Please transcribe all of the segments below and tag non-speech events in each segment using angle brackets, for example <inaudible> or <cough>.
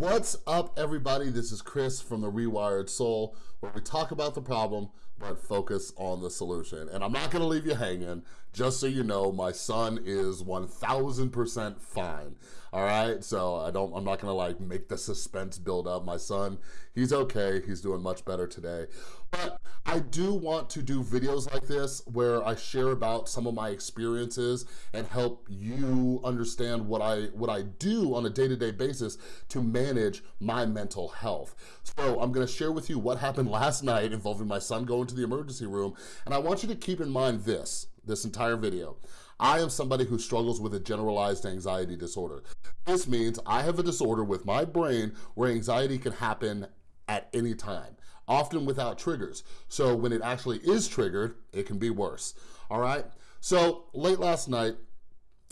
What's up, everybody? This is Chris from The Rewired Soul, where we talk about the problem, but focus on the solution. And I'm not gonna leave you hanging. Just so you know, my son is 1000% fine, all right? So I don't, I'm not gonna like make the suspense build up. My son, he's okay. He's doing much better today. But I do want to do videos like this where I share about some of my experiences and help you understand what I, what I do on a day-to-day -day basis to manage my mental health. So I'm gonna share with you what happened <laughs> last night involving my son going to the emergency room. And I want you to keep in mind this, this entire video. I am somebody who struggles with a generalized anxiety disorder. This means I have a disorder with my brain where anxiety can happen at any time, often without triggers. So when it actually is triggered, it can be worse, all right? So late last night,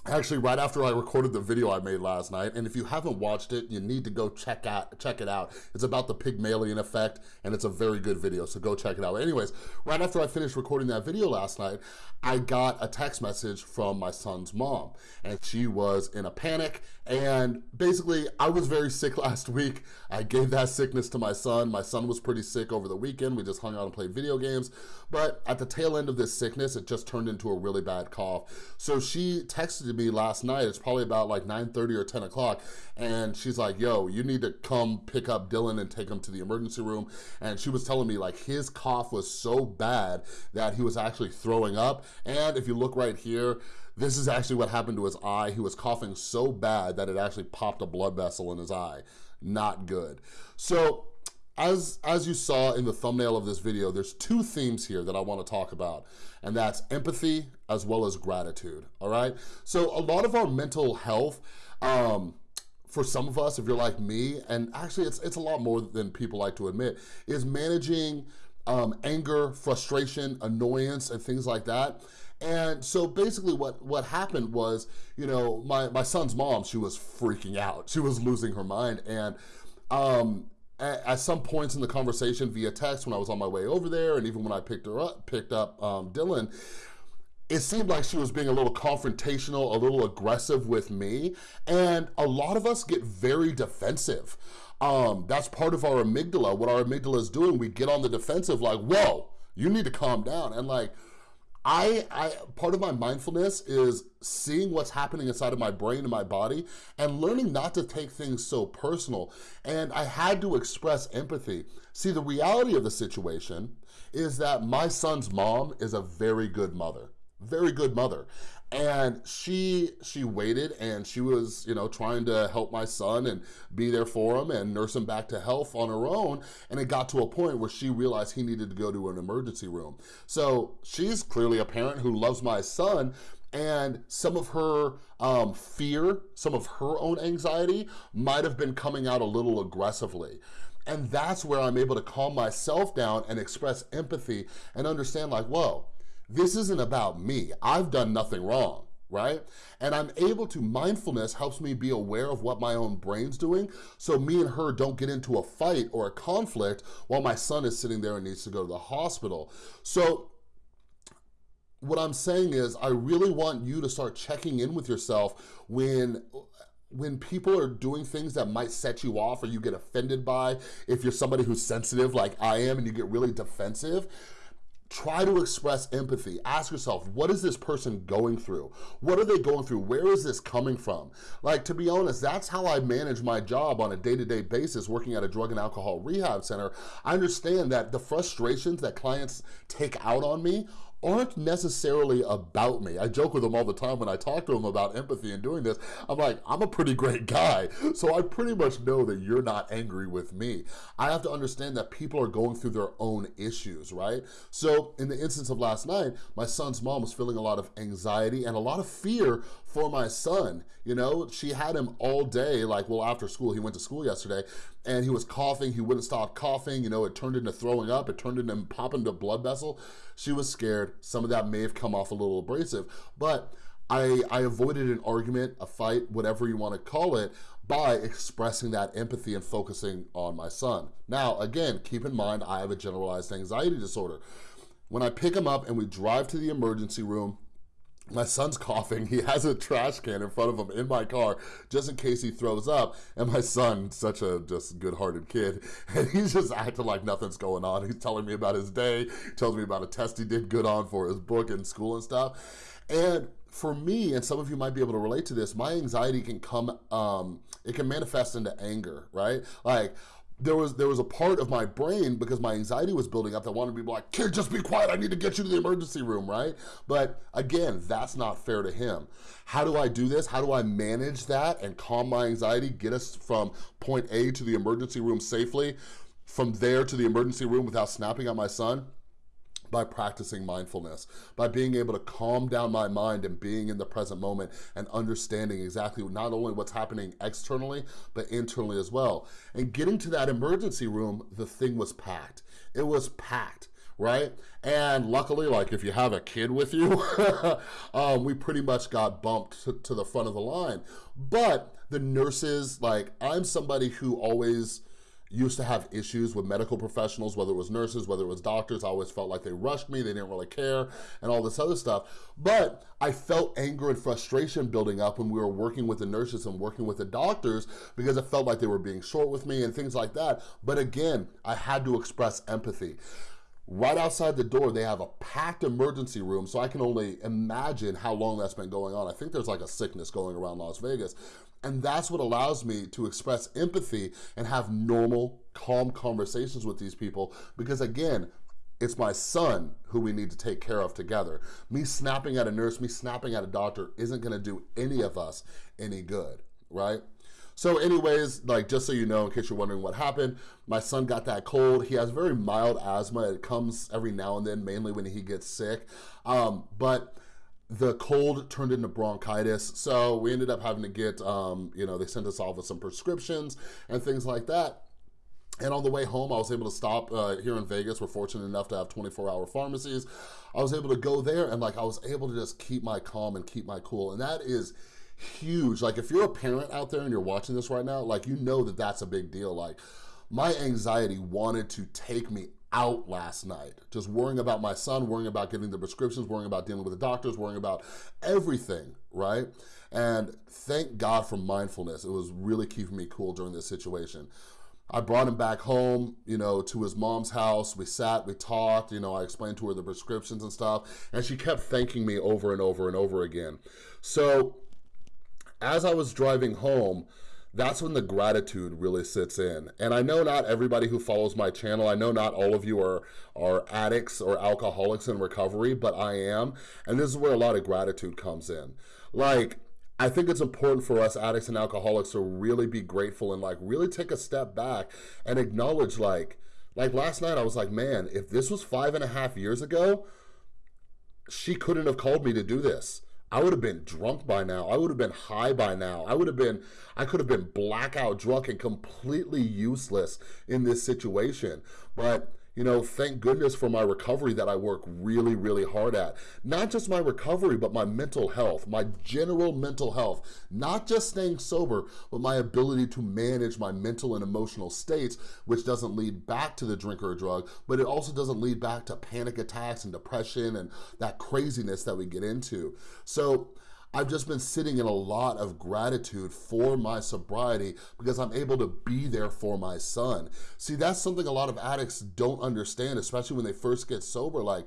actually right after I recorded the video I made last night, and if you haven't watched it, you need to go check out check it out. It's about the Pygmalion effect, and it's a very good video, so go check it out. Anyways, right after I finished recording that video last night, I got a text message from my son's mom, and she was in a panic, and basically, I was very sick <laughs> last week. I gave that sickness to my son. My son was pretty sick over the weekend. We just hung out and played video games, but at the tail end of this sickness, it just turned into a really bad cough. So she texted me last night. It's probably about like 9.30 or 10 o'clock. And she's like, yo, you need to come pick up Dylan and take him to the emergency room. And she was telling me like his cough was so bad that he was actually throwing up. And if you look right here, this is actually what happened to his eye. He was coughing so bad that it actually popped a blood vessel in his eye. Not good. So as, as you saw in the thumbnail of this video, there's two themes here that I wanna talk about, and that's empathy as well as gratitude, all right? So a lot of our mental health, um, for some of us, if you're like me, and actually it's, it's a lot more than people like to admit, is managing um, anger, frustration, annoyance, and things like that. And so basically what, what happened was, you know, my, my son's mom, she was freaking out. She was losing her mind. And um, at, some points in the conversation via text when I was on my way over there and even when I picked her up, picked up um, Dylan, it seemed like she was being a little confrontational, a little aggressive with me. And a lot of us get very defensive. Um, that's part of our amygdala. What our amygdala is doing, we get on the defensive like, whoa, you need to calm down. And like, I, I, part of my mindfulness is seeing what's happening inside of my brain and my body and learning not to take things so personal. And I had to express empathy. See, the reality of the situation is that my son's mom is a very good mother very good mother and she she waited and she was you know trying to help my son and be there for him and nurse him back to health on her own. And it got to a point where she realized he needed to go to an emergency room. So she's clearly a parent who loves my son. And some of her um, fear, some of her own anxiety might have been coming out a little aggressively. And that's where I'm able to calm myself down and express empathy and understand like, whoa, this isn't about me. I've done nothing wrong right? And I'm able to, mindfulness helps me be aware of what my own brain's doing so me and her don't get into a fight or a conflict while my son is sitting there and needs to go to the hospital. So what I'm saying is I really want you to start checking in with yourself when when people are doing things that might set you off or you get offended by, if you're somebody who's sensitive like I am and you get really defensive, Try to express empathy. Ask yourself, what is this person going through? What are they going through? Where is this coming from? Like, to be honest, that's how I manage my job on a day-to-day -day basis working at a drug and alcohol rehab center. I understand that the frustrations that clients take out on me aren't necessarily about me. I joke with them all the time when I talk to them about empathy and doing this. I'm like, I'm a pretty great guy, so I pretty much know that you're not angry with me. I have to understand that people are going through their own issues, right? So in the instance of last night, my son's mom was feeling a lot of anxiety and a lot of fear for my son. You know, she had him all day, like, well, after school, he went to school yesterday, and he was coughing, he wouldn't stop coughing, you know, it turned into throwing up, it turned into popping the blood vessel. She was scared. Some of that may have come off a little abrasive, but I, I avoided an argument, a fight, whatever you wanna call it, by expressing that empathy and focusing on my son. Now, again, keep in mind, I have a generalized anxiety disorder. When I pick him up and we drive to the emergency room, my son's coughing. He has a trash can in front of him in my car just in case he throws up. And my son, such a just good-hearted kid, <laughs> and he's just acting like nothing's going on. He's telling me about his day, tells me about a test he did good on for his book in school and stuff. And for me, and some of you might be able to relate to this, my anxiety can come, um, it can manifest into anger, right? Like, there was there was a part of my brain because my anxiety was building up that wanted to be like, kid, just be quiet. I need to get you to the emergency room, right? But again, that's not fair to him. How do I do this? How do I manage that and calm my anxiety, get us from point A to the emergency room safely, from there to the emergency room without snapping at my son? By practicing mindfulness, by being able to calm down my mind and being in the present moment and understanding exactly not only what's happening externally, but internally as well. And getting to that emergency room, the thing was packed. It was packed right? And luckily, like if you have a kid with you, <laughs> um, we pretty much got bumped to, to, the front of the line. But the nurses, like I'm somebody who always used to have issues with medical professionals, whether it was nurses, whether it was doctors. I always felt like they rushed me, they didn't really care, and all this other stuff. But I felt anger and frustration building up when we were working with the nurses and working with the doctors because it felt like they were being short with me and things like that. But again, I had to express empathy. Right outside the door, they have a packed emergency room, so I can only imagine how long that's been going on. I think there's like a sickness going around Las Vegas. And that's what allows me to express empathy and have normal, calm conversations with these people. Because again, it's my son who we need to take care of together. Me snapping at a nurse, me snapping at a doctor isn't gonna do any of us any good, right? So anyways, like just so you know, in case you're wondering what happened, my son got that cold. He has very mild asthma. It comes every now and then, mainly when he gets sick. Um, but the cold turned into bronchitis. So we ended up having to get, um, you know, they sent us off with some prescriptions and things like that. And on the way home, I was able to stop uh, here in Vegas. We're fortunate enough to have 24 hour pharmacies. I was able to go there and like, I was able to just keep my calm and keep my cool. And that is huge. Like if you're a parent out there and you're watching this right now, like you know that that's a big deal. Like my anxiety wanted to take me out last night, just worrying about my son, worrying about getting the prescriptions, worrying about dealing with the doctors, worrying about everything, right? And thank God for mindfulness. It was really keeping me cool during this situation. I brought him back home, you know, to his mom's house. We sat, we talked, you know, I explained to her the prescriptions and stuff, and she kept thanking me over and over and over again. So as I was driving home, that's when the gratitude really sits in. And I know not everybody who follows my channel, I know not all of you are, are addicts or alcoholics in recovery, but I am. And this is where a lot of gratitude comes in. Like, I think it's important for us addicts and alcoholics to really be grateful and like really take a step back and acknowledge like, like last night I was like, man, if this was five and a half years ago, she couldn't have called me to do this. I would have been drunk by now. I would have been high by now. I would have been, I could have been blackout drunk and completely useless in this situation. But you know, thank goodness for my recovery that I work really, really hard at. Not just my recovery, but my mental health, my general mental health. Not just staying sober, but my ability to manage my mental and emotional states, which doesn't lead back to the drink or drug, but it also doesn't lead back to panic attacks and depression and that craziness that we get into. So I've just been sitting in a lot of gratitude for my sobriety because I'm able to be there for my son. See, that's something a lot of addicts don't understand, especially when they first get sober. Like,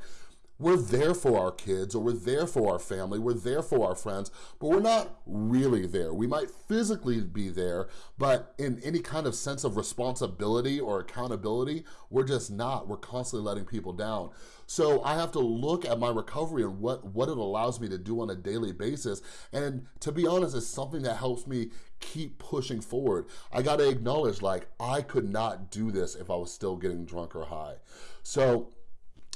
we're there for our kids or we're there for our family, we're there for our friends, but we're not really there. We might physically be there, but in any kind of sense of responsibility or accountability, we're just not. We're constantly letting people down. So I have to look at my recovery and what, what it allows me to do on a daily basis. And to be honest, it's something that helps me keep pushing forward. I gotta acknowledge like, I could not do this if I was still getting drunk or high. So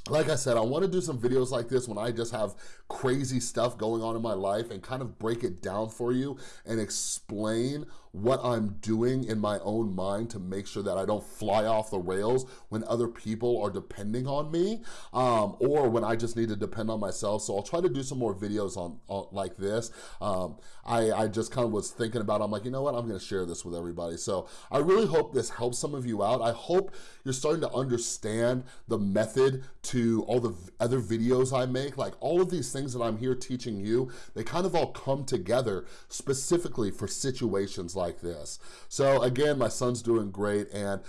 like I said, I wanna do some videos like this when I just have crazy stuff going on in my life and kind of break it down for you and explain what I'm doing in my own mind to make sure that I don't fly off the rails when other people are depending on me um, or when I just need to depend on myself. So I'll try to do some more videos on, on like this. Um, I, I just kind of was thinking about, I'm like, you know what, I'm gonna share this with everybody. So I really hope this helps some of you out. I hope you're starting to understand the method to all the other videos I make. Like all of these things that I'm here teaching you, they kind of all come together specifically for situations like this. So again, my son's doing great and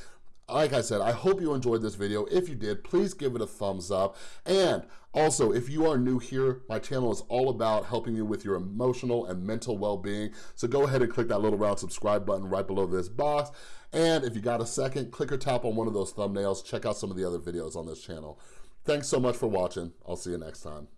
like I said, I hope you enjoyed this video. If you did, please give it a thumbs up. And also, if you are new here, my channel is all about helping you with your emotional and mental well-being. So go ahead and click that little round subscribe button right below this box. And if you got a second, click or tap on one of those thumbnails. Check out some of the other videos on this channel. Thanks so much for watching. I'll see you next time.